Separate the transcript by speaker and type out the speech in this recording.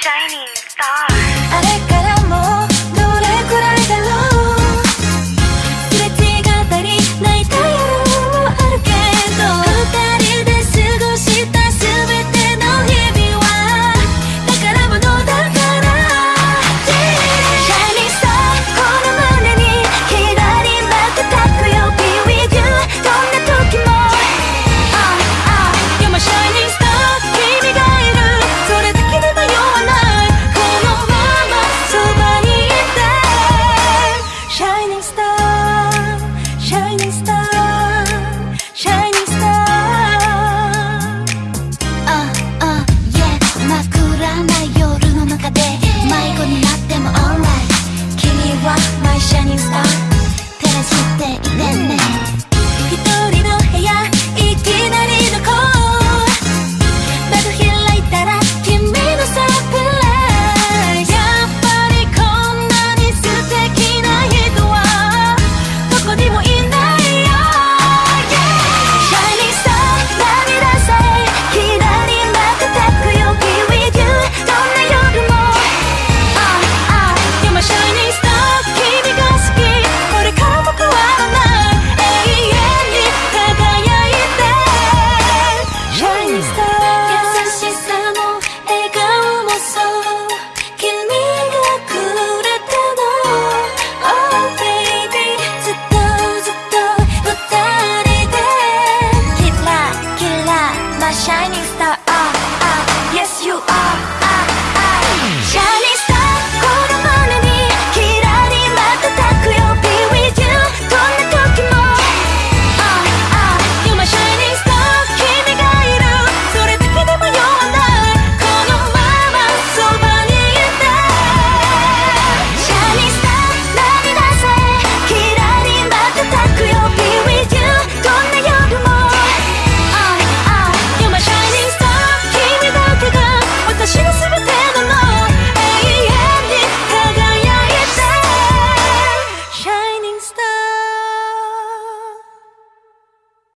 Speaker 1: shining stars.
Speaker 2: Stop.